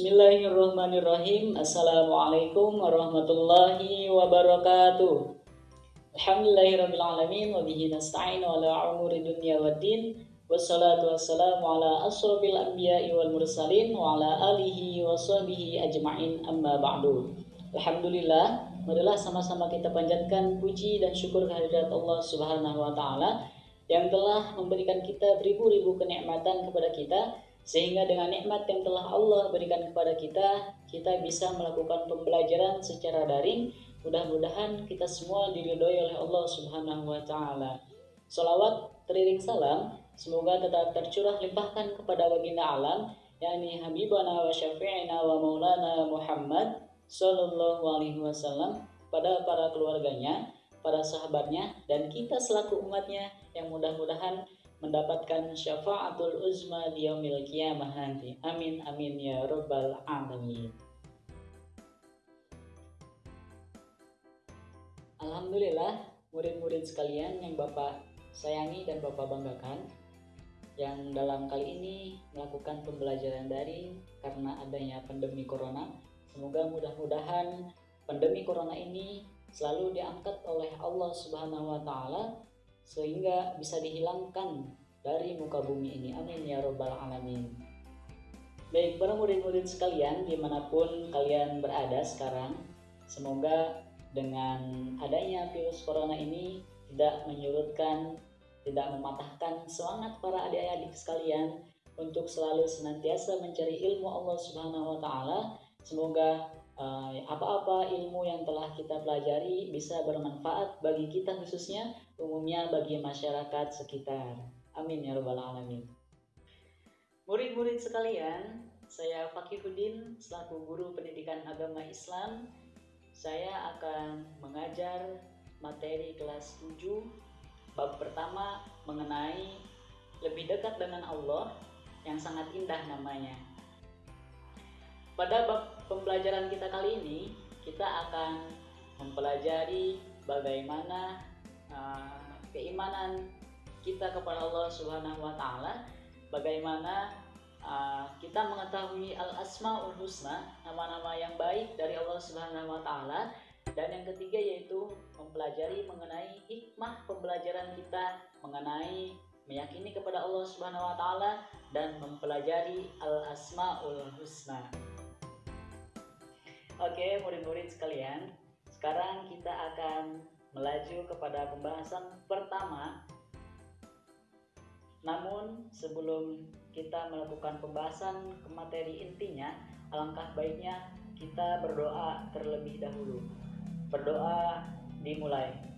Bismillahirrahmanirrahim. Assalamualaikum warahmatullahi wabarakatuh. Alhamdulillahirrahmanirrahim. Wa bihi nasta'in wa ala umuri dunya wa din. Wassalatu wassalamu ala asrafil anbiya'i wal mursalin wa ala alihi wa sahbihi ajma'in amma ba'du. Alhamdulillah, marilah sama-sama kita panjatkan puji dan syukur kehadirat Allah Subhanahu wa taala yang telah memberikan kita beribu-ribu kenikmatan kepada kita sehingga dengan nikmat yang telah Allah berikan kepada kita, kita bisa melakukan pembelajaran secara daring. Mudah-mudahan kita semua diridhoi oleh Allah Subhanahu wa taala. Salawat teriring salam semoga tetap tercurah limpahkan kepada baginda alam yakni habibana wa syafi'ina wa maulana Muhammad Sallallahu Alaihi Wasallam pada para keluarganya, para sahabatnya, dan kita selaku umatnya yang mudah-mudahan mendapatkan syafaatul uzma di yaumil qiyamah nanti. Amin amin ya rabbal alamin. Alhamdulillah, murid-murid sekalian yang Bapak sayangi dan Bapak banggakan, yang dalam kali ini melakukan pembelajaran daring karena adanya pandemi corona Semoga mudah-mudahan pandemi corona ini selalu diangkat oleh Allah Subhanahu wa taala sehingga bisa dihilangkan dari muka bumi ini. Amin ya robbal alamin. Baik para murid-murid sekalian di mana pun kalian berada sekarang, semoga dengan adanya virus corona ini tidak menyurutkan, tidak mematahkan semangat para adik-adik sekalian untuk selalu senantiasa mencari ilmu Allah Subhanahu wa taala Semoga uh, apa-apa ilmu yang telah kita pelajari bisa bermanfaat bagi kita khususnya, umumnya bagi masyarakat sekitar. Amin ya rabbal alamin. Murid-murid sekalian, saya Fakihuddin selaku guru pendidikan agama Islam. Saya akan mengajar materi kelas 7 bab pertama mengenai lebih dekat dengan Allah yang sangat indah namanya pada bab pembelajaran kita kali ini, kita akan mempelajari bagaimana uh, keimanan kita kepada Allah Subhanahu wa taala, bagaimana uh, kita mengetahui al-asmaul husna, nama-nama yang baik dari Allah Subhanahu wa taala, dan yang ketiga yaitu mempelajari mengenai hikmah pembelajaran kita mengenai meyakini kepada Allah Subhanahu wa taala dan mempelajari al-asmaul husna. Oke, murid-murid sekalian, sekarang kita akan melaju kepada pembahasan pertama. Namun, sebelum kita melakukan pembahasan ke materi intinya, alangkah baiknya kita berdoa terlebih dahulu. Berdoa dimulai.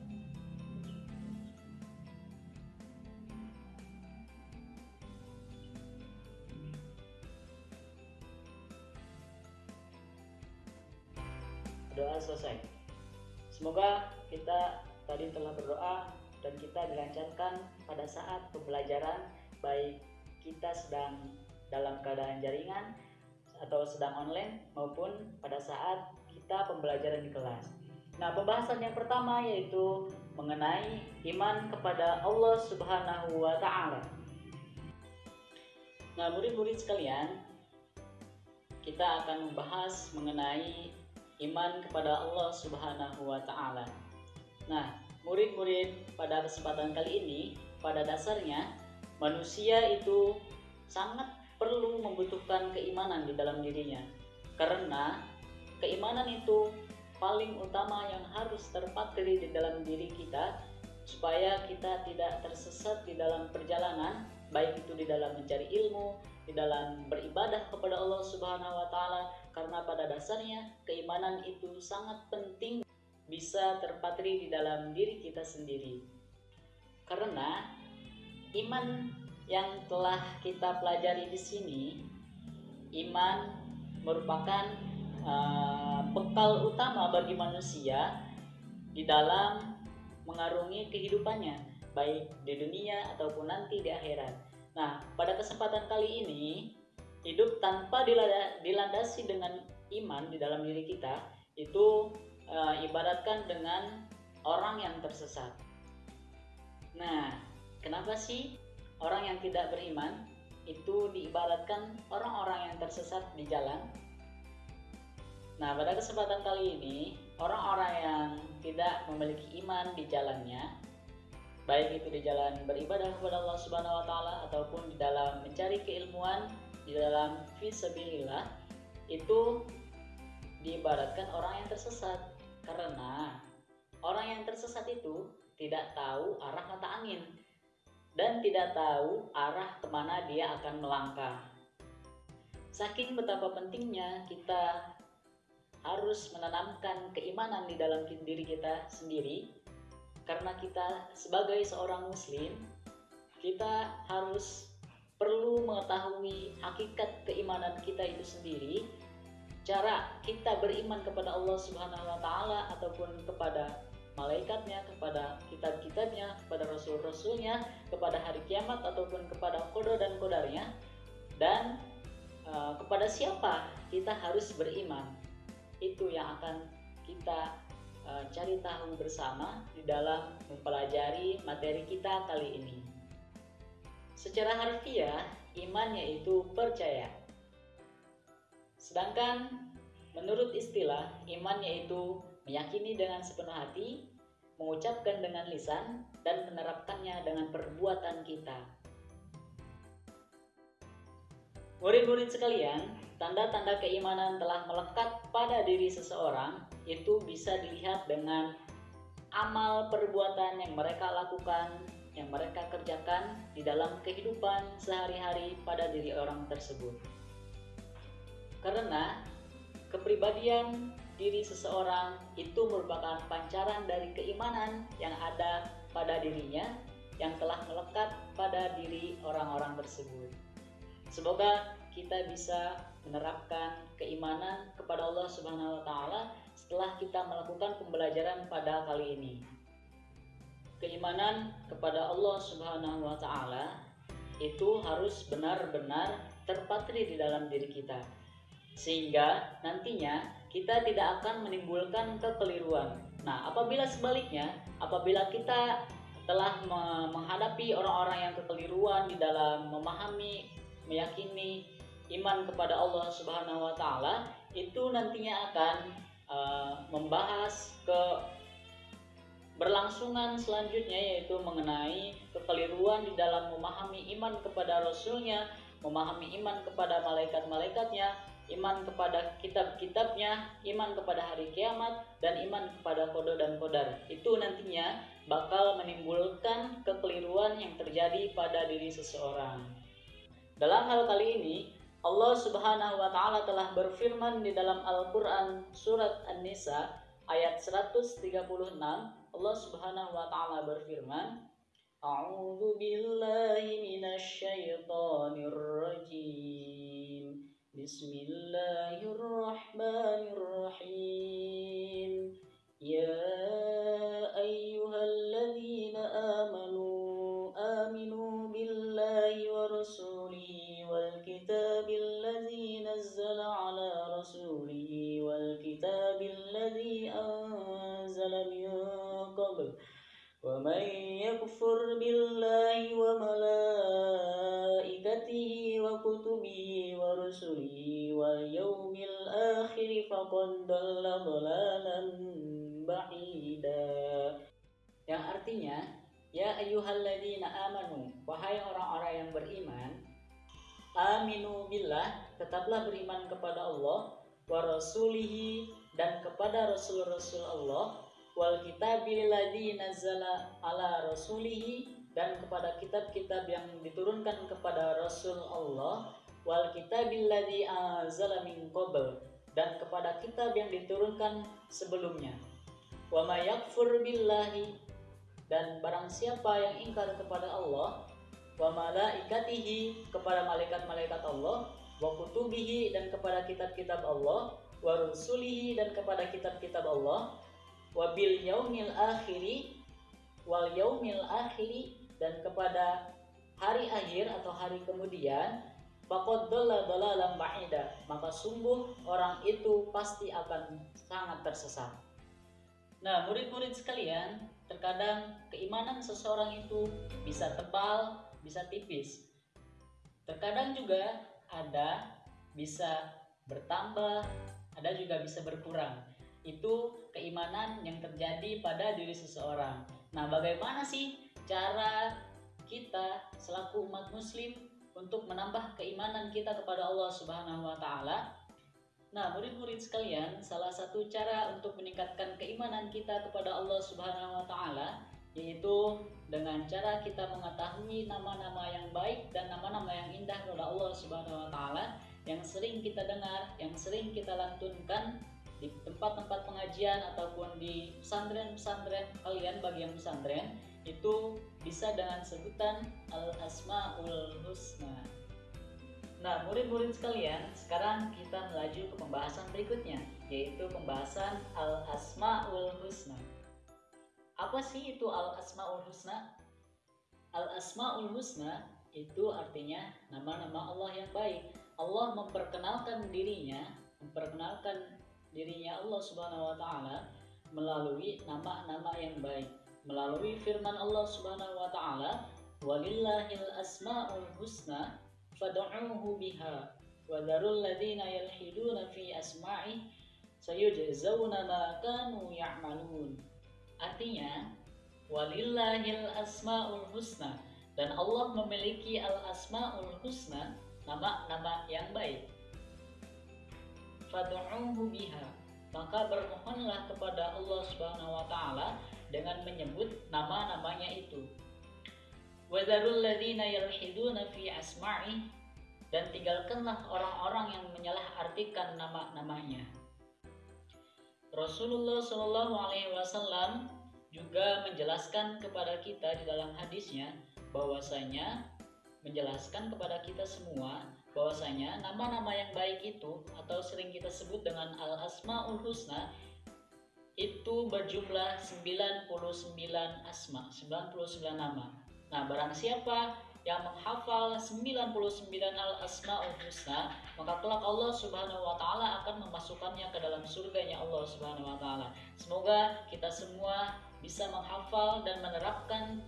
doa selesai. Semoga kita tadi telah berdoa dan kita dilancarkan pada saat pembelajaran baik kita sedang dalam keadaan jaringan atau sedang online maupun pada saat kita pembelajaran di kelas. Nah, pembahasan yang pertama yaitu mengenai iman kepada Allah Subhanahu wa taala. Nah, murid-murid sekalian, kita akan membahas mengenai iman kepada Allah Subhanahu wa taala. Nah, murid-murid pada kesempatan kali ini pada dasarnya manusia itu sangat perlu membutuhkan keimanan di dalam dirinya. Karena keimanan itu paling utama yang harus terpatri di dalam diri kita supaya kita tidak tersesat di dalam perjalanan baik itu di dalam mencari ilmu, di dalam beribadah kepada Allah Subhanahu wa taala karena pada dasarnya keimanan itu sangat penting bisa terpatri di dalam diri kita sendiri. Karena iman yang telah kita pelajari di sini, iman merupakan uh, bekal utama bagi manusia di dalam mengarungi kehidupannya, baik di dunia ataupun nanti di akhirat. Nah, pada kesempatan kali ini, hidup tanpa dilandasi dengan iman di dalam diri kita itu e, ibaratkan dengan orang yang tersesat. Nah, kenapa sih orang yang tidak beriman itu diibaratkan orang-orang yang tersesat di jalan. Nah, pada kesempatan kali ini, orang-orang yang tidak memiliki iman di jalannya, baik itu di jalan beribadah kepada Allah Subhanahu wa taala ataupun di dalam mencari keilmuan di dalam fisabilillah itu diibaratkan orang yang tersesat karena orang yang tersesat itu tidak tahu arah mata angin dan tidak tahu arah ke mana dia akan melangkah. Saking betapa pentingnya kita harus menanamkan keimanan di dalam diri kita sendiri, karena kita sebagai seorang Muslim, kita harus perlu mengetahui hakikat keimanan kita itu sendiri, cara kita beriman kepada Allah Subhanahu wa Ta'ala ataupun kepada malaikatnya, kepada kitab-kitabnya, kepada rasul-rasulnya, kepada hari kiamat ataupun kepada kodo dan kodarnya, dan uh, kepada siapa kita harus beriman. Itu yang akan kita uh, cari tahu bersama di dalam mempelajari materi kita kali ini. Secara harfiah, iman yaitu percaya. Sedangkan menurut istilah, iman yaitu meyakini dengan sepenuh hati, mengucapkan dengan lisan, dan menerapkannya dengan perbuatan kita. Murid-murid sekalian, tanda-tanda keimanan telah melekat pada diri seseorang itu bisa dilihat dengan amal perbuatan yang mereka lakukan, yang mereka kerjakan di dalam kehidupan sehari-hari pada diri orang tersebut. Karena kepribadian diri seseorang itu merupakan pancaran dari keimanan yang ada pada dirinya yang telah melekat pada diri orang-orang tersebut. Semoga kita bisa menerapkan keimanan kepada Allah Subhanahu wa taala setelah kita melakukan pembelajaran pada kali ini. Keimanan kepada Allah Subhanahu wa taala itu harus benar-benar terpatri di dalam diri kita. Sehingga nantinya kita tidak akan menimbulkan kekeliruan. Nah, apabila sebaliknya, apabila kita telah menghadapi orang-orang yang kekeliruan di dalam memahami, meyakini iman kepada Allah Subhanahu wa taala, itu nantinya akan uh, membahas ke berlangsungan selanjutnya yaitu mengenai kekeliruan di dalam memahami iman kepada rasulnya, memahami iman kepada malaikat-malaikatnya, iman kepada kitab-kitabnya, iman kepada hari kiamat, dan iman kepada kodo dan kodar. Itu nantinya bakal menimbulkan kekeliruan yang terjadi pada diri seseorang. Dalam hal kali ini, Allah Subhanahu wa taala telah berfirman di dalam Al-Qur'an surat An-Nisa ayat 136. Allah Subhanahu wa taala berfirman, A'udzu billahi minasy syaithanir rajim. بسم الله الرحمن wa rasulihi dan kepada rasul-rasul Allah wal kitabil ladzi nazzala ala rasulihi dan kepada kitab-kitab yang diturunkan kepada Rasul Allah wal kitabil ladzi anzala min qabl dan kepada kitab yang diturunkan sebelumnya. Wa may yakfur billahi dan barang siapa yang ingkar kepada Allah wa malaikatihi kepada malaikat-malaikat Allah wa kutubihi dan kepada kitab-kitab Allah wa rusulihi dan kepada kitab-kitab Allah wabil yaumil akhiri wal yaumil akhiri dan kepada hari akhir atau hari kemudian faqad dhalla dhalalan ba'ida. Maka sungguh orang itu pasti akan sangat tersesat. Nah murid-murid sekalian terkadang keimanan seseorang itu bisa tebal bisa tipis. Terkadang juga ada bisa bertambah, ada juga bisa berkurang. Itu keimanan yang terjadi pada diri seseorang. Nah, bagaimana sih cara kita selaku umat muslim untuk menambah keimanan kita kepada Allah Subhanahu wa taala? Nah, murid-murid sekalian, salah satu cara untuk meningkatkan keimanan kita kepada Allah Subhanahu wa taala yaitu dengan cara kita mengetahui nama-nama yang baik dan nama-nama yang indah kepada Allah Subhanahu wa taala yang sering kita dengar, yang sering kita lantunkan di tempat-tempat pengajian ataupun di pesantren-pesantren kalian bagi yang pesantren itu bisa dengan sebutan Al-Asmaul Husna. Nah, murid-murid sekalian, sekarang kita melaju ke pembahasan berikutnya, yaitu pembahasan Al-Asma'ul Husna. Apa sih itu Al-Asma'ul Husna? Al-Asma'ul Husna itu artinya nama-nama Allah yang baik. Allah memperkenalkan dirinya, memperkenalkan dirinya Allah Subhanahu wa taala melalui nama-nama yang baik, melalui firman Allah Subhanahu wa taala, "Walillahil asmaul husna fad'uhu biha wa dharul ladzina yalhiduna fi asma'i sayujzauna ma kanu ya'malun. Artinya, walillahil asmaul husna dan Allah memiliki al asmaul husna, nama-nama yang baik. Fad'uhu biha. Maka bermohonlah kepada Allah Subhanahu wa taala dengan menyebut nama-namanya itu. Wadarul ladina yalhiduna fi asma'i dan tinggalkanlah orang-orang yang menyalahartikan nama-namanya. Rasulullah Shallallahu Alaihi Wasallam juga menjelaskan kepada kita di dalam hadisnya bahwasanya menjelaskan kepada kita semua bahwasanya nama-nama yang baik itu atau sering kita sebut dengan al asmaul husna itu berjumlah 99 asma, 99 nama. Nah, barang siapa yang menghafal 99 al-asma'ul husna, maka kelak Allah Subhanahu wa taala akan memasukkannya ke dalam surganya Allah Subhanahu wa taala. Semoga kita semua bisa menghafal dan menerapkan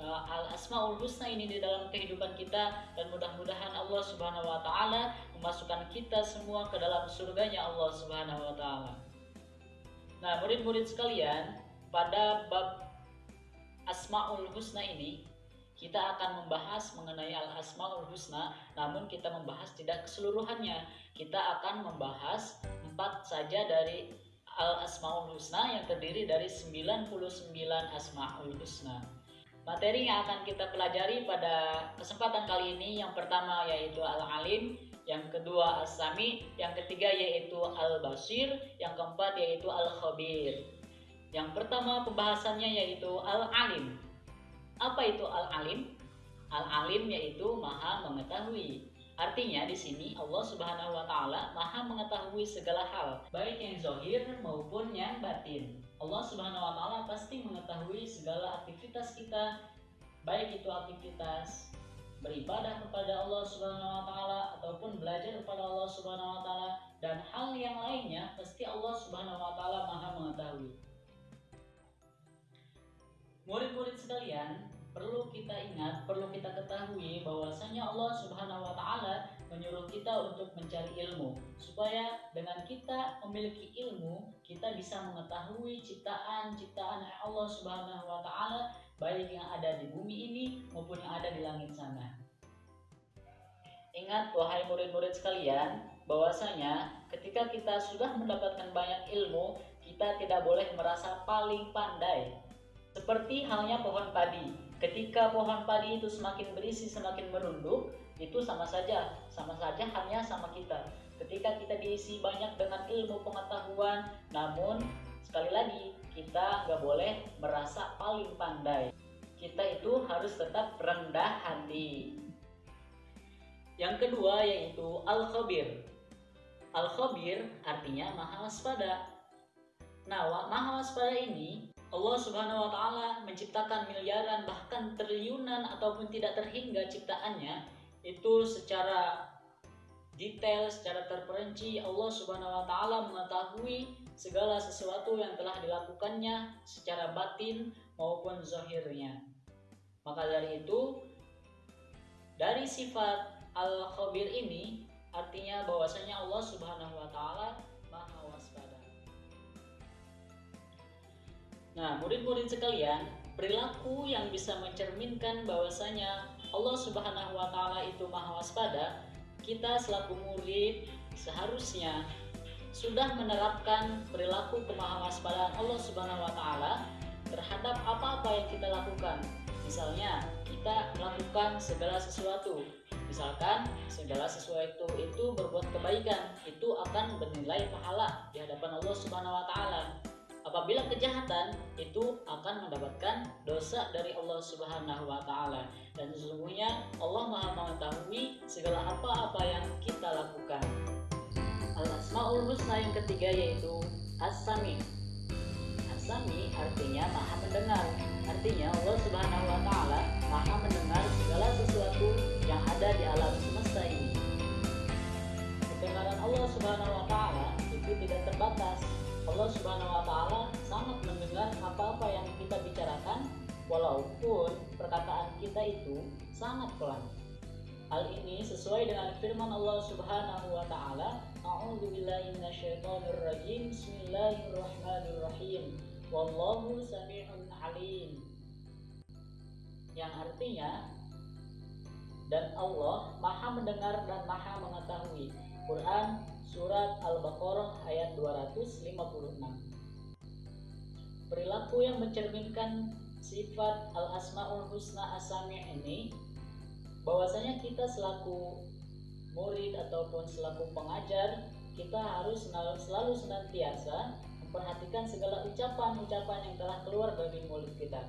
uh, al-asmaul husna ini di dalam kehidupan kita dan mudah-mudahan Allah Subhanahu wa taala memasukkan kita semua ke dalam surganya Allah Subhanahu wa taala. Nah, murid-murid sekalian, pada bab Asmaul Husna ini kita akan membahas mengenai Al-Asmaul Husna, namun kita membahas tidak keseluruhannya. Kita akan membahas empat saja dari Al-Asmaul Husna yang terdiri dari 99 Asmaul Husna. Materi yang akan kita pelajari pada kesempatan kali ini yang pertama yaitu Al-Alim, yang kedua As-Sami, yang ketiga yaitu Al-Basir, yang keempat yaitu Al-Khabir. Yang pertama pembahasannya yaitu Al-Alim. Apa itu al-alim? Al-alim yaitu maha mengetahui. Artinya di sini Allah Subhanahu wa taala Maha mengetahui segala hal, baik yang zahir maupun yang batin. Allah Subhanahu wa taala pasti mengetahui segala aktivitas kita, baik itu aktivitas beribadah kepada Allah Subhanahu wa taala ataupun belajar kepada Allah Subhanahu wa taala dan hal yang lainnya pasti Allah Subhanahu wa taala Maha mengetahui. Murid-murid sekalian, perlu kita ingat, perlu kita ketahui bahwasanya Allah Subhanahu wa taala menyuruh kita untuk mencari ilmu. Supaya dengan kita memiliki ilmu kita bisa mengetahui ciptaan-ciptaan Allah Subhanahu wa taala baik yang ada di bumi ini maupun yang ada di langit sana. Ingat wahai murid-murid sekalian bahwasanya ketika kita sudah mendapatkan banyak ilmu kita tidak boleh merasa paling pandai. Seperti halnya pohon padi Ketika pohon padi itu semakin berisi, semakin merunduk, itu sama saja, sama saja hanya sama kita. Ketika kita diisi banyak dengan ilmu pengetahuan, namun sekali lagi kita nggak boleh merasa paling pandai. Kita itu harus tetap rendah hati. Yang kedua yaitu al-khabir. Al-khabir artinya maha waspada. Nah, maha waspada ini Allah Subhanahu wa taala menciptakan miliaran bahkan triliunan ataupun tidak terhingga ciptaannya itu secara detail, secara terperinci Allah Subhanahu wa taala mengetahui segala sesuatu yang telah dilakukannya secara batin maupun zahirnya. Maka dari itu dari sifat al-khabir ini artinya bahwasanya Allah Subhanahu wa taala Nah, murid-murid sekalian, perilaku yang bisa mencerminkan bahwasanya Allah Subhanahu wa taala itu Maha waspada, kita selaku murid seharusnya sudah menerapkan perilaku kemahawaspadaan Allah Subhanahu wa taala terhadap apa-apa yang kita lakukan. Misalnya, kita melakukan segala sesuatu. Misalkan segala sesuatu itu berbuat kebaikan, itu akan bernilai pahala di hadapan Allah Subhanahu wa taala. Apabila kejahatan itu akan mendapatkan dosa dari Allah Subhanahu wa taala. Dan sesungguhnya Allah Maha mengetahui segala apa-apa yang kita lakukan. Al-Asmaul Husna yang ketiga yaitu As-Sami. As-Sami artinya Maha mendengar. Artinya Allah Subhanahu wa taala Maha mendengar segala sesuatu yang ada di alam semesta ini. Kedengaran Allah Subhanahu wa taala itu tidak terbatas. Allah Subhanahu wa taala sangat mendengar apa-apa yang kita bicarakan walaupun perkataan kita itu sangat pelan. Hal ini sesuai dengan firman Allah Subhanahu wa taala, A'udzu billahi minasyaitonir rajim. Bismillahirrahmanirrahim. Wallahu samii'un alim. Yang artinya dan Allah Maha mendengar dan Maha mengetahui. Quran surat Al-Baqarah ayat 256. Perilaku yang mencerminkan sifat Al-Asmaul Husna Asami ini bahwasanya kita selaku murid ataupun selaku pengajar kita harus selalu, selalu senantiasa memperhatikan segala ucapan-ucapan yang telah keluar dari mulut kita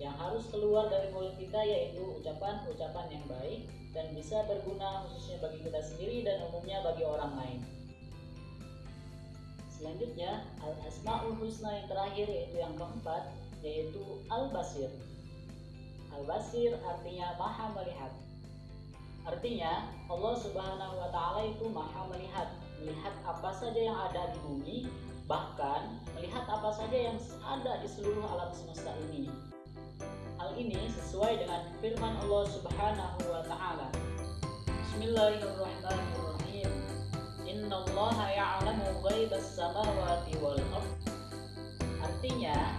yang harus keluar dari mulut kita yaitu ucapan-ucapan yang baik dan bisa berguna khususnya bagi kita sendiri dan umumnya bagi orang lain. Selanjutnya, al-asmaul husna yang terakhir yaitu yang keempat yaitu al-basir. Al-Basir artinya maha melihat. Artinya Allah Subhanahu wa taala itu maha melihat, melihat apa saja yang ada di bumi, bahkan melihat apa saja yang ada di seluruh alam semesta ini. Hal ini sesuai dengan firman Allah Subhanahu wa taala. Bismillahirrahmanirrahim. Innallaha ya'lamu ghaibas samawati wal ard. Artinya,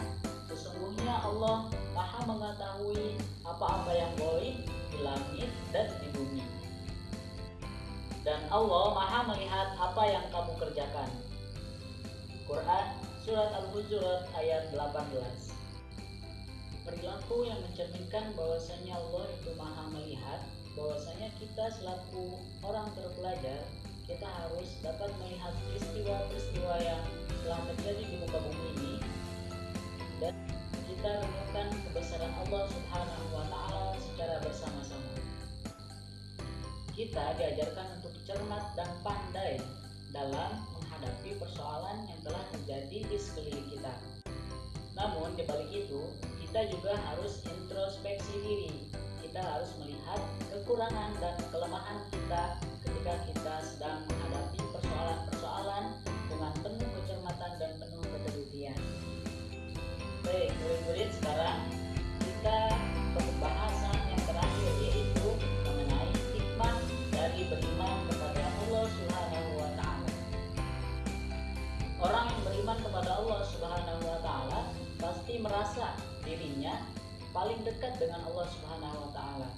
sesungguhnya Allah Maha mengetahui apa-apa yang boleh di langit dan di bumi. Dan Allah Maha melihat apa yang kamu kerjakan. Quran Surat Al-Hujurat ayat 18 Perilaku yang mencerminkan bahwasanya Allah itu maha melihat bahwasanya kita selaku orang terpelajar kita harus dapat melihat peristiwa-peristiwa yang telah terjadi di muka bumi ini dan kita renungkan kebesaran Allah Subhanahu wa taala secara bersama-sama. Kita diajarkan untuk cermat dan pandai dalam menghadapi persoalan yang telah terjadi di sekeliling kita. Namun di balik itu, kita juga harus introspeksi diri. Kita harus melihat kekurangan dan kelemahan kita ketika kita sedang menghadapi persoalan-persoalan paling dekat dengan Allah Subhanahu wa taala.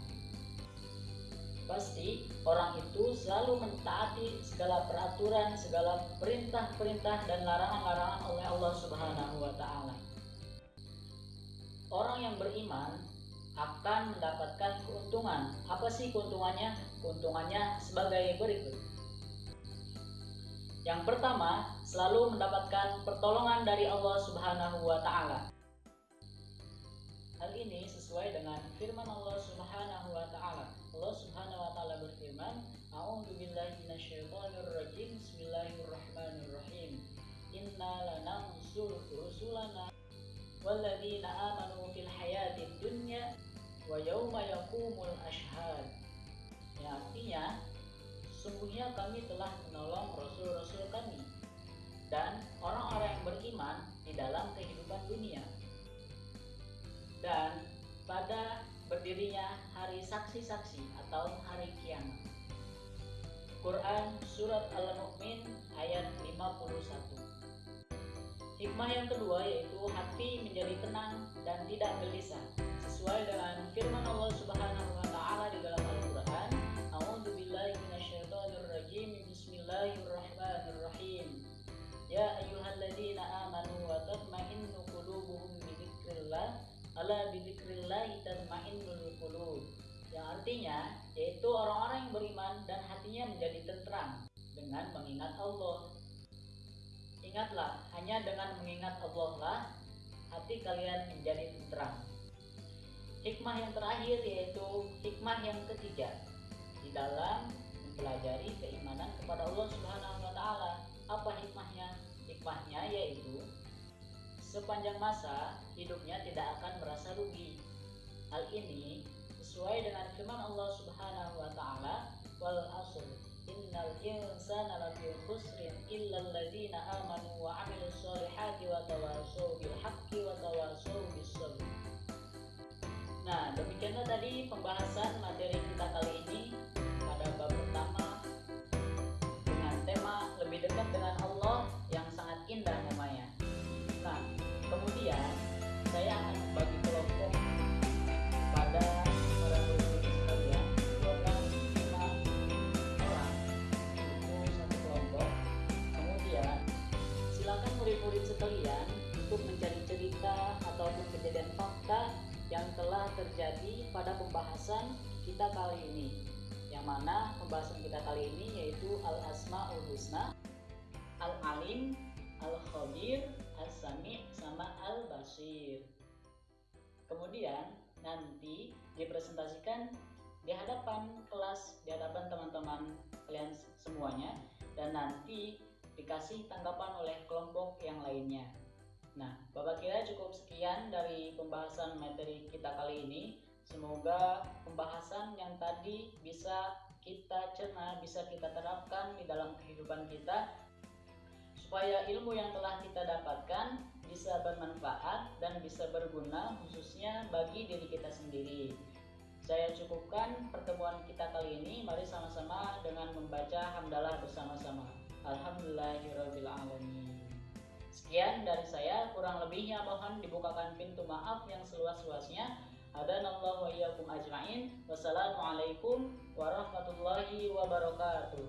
Pasti orang itu selalu mentaati segala peraturan, segala perintah-perintah dan larangan-larangan oleh Allah Subhanahu wa taala orang yang beriman akan mendapatkan keuntungan. Apa sih keuntungannya? Keuntungannya sebagai berikut. Yang pertama, selalu mendapatkan pertolongan dari Allah Subhanahu wa taala. Hal ini sesuai dengan firman Allah Subhanahu wa taala. Allah Subhanahu wa taala berfirman, "A'udzu billahi minasyaitonir rajim. Bismillahirrahmanirrahim. Inna lanansur rusulana walladzina amanu fil hayatid dunya wa yauma yaqumul ashhad. Ya, artinya sungguhnya kami telah menolong rasul-rasul kami dan orang-orang yang beriman di dalam kehidupan dunia. Dan pada berdirinya hari saksi-saksi atau hari kiamat. Quran Surat Al-Mu'min ayat 51 Hikmah yang kedua yaitu hati menjadi tenang dan tidak gelisah sesuai dengan firman Allah Subhanahu wa taala di dalam Al-Qur'an. A'udzubillahi minasyaitonirrajim. Bismillahirrahmanirrahim. Ya ayyuhalladzina amanu wa tatma'innu qulubuhum bi dzikrillah ala bi dzikrillah tatma'innul qulub yang artinya yaitu orang-orang yang beriman dan hatinya menjadi tentram dengan mengingat Allah. Ingatlah, hanya dengan mengingat Allah lah hati kalian menjadi tentram. Hikmah yang terakhir yaitu hikmah yang ketiga di dalam mempelajari keimanan kepada Allah Subhanahu wa taala. Apa hikmahnya? Hikmahnya yaitu sepanjang masa hidupnya tidak akan merasa rugi. Hal ini sesuai dengan firman Allah Subhanahu wa taala wal asr innal insana lafi khusrin illa alladziina amanu wa 'amilus solihati wa tawassaw bil haqqi wa tawassaw bis sabr. Nah, demikianlah tadi pembahasan materi kita kali ini pada bab pertama dengan tema lebih dekat dengan Allah yang sangat indah sekalian untuk mencari cerita ataupun kejadian fakta yang telah terjadi pada pembahasan kita kali ini. Yang mana pembahasan kita kali ini yaitu Al-Asma'ul Husna, Al-Alim, Al-Khabir, Al-Sami' sama Al-Basir. Kemudian nanti dipresentasikan di hadapan kelas, di hadapan teman-teman kalian semuanya dan nanti dikasih tanggapan oleh kelompok yang lainnya. Nah, Bapak kira cukup sekian dari pembahasan materi kita kali ini. Semoga pembahasan yang tadi bisa kita cerna, bisa kita terapkan di dalam kehidupan kita supaya ilmu yang telah kita dapatkan bisa bermanfaat dan bisa berguna khususnya bagi diri kita sendiri. Saya cukupkan pertemuan kita kali ini. Mari sama-sama dengan membaca hamdalah bersama-sama. Alhamdulillahirrabbilalamin Sekian dari saya, kurang lebihnya mohon dibukakan pintu maaf yang seluas-luasnya. Hadanallahu wa iyyakum ajmain. Wassalamualaikum warahmatullahi wabarakatuh.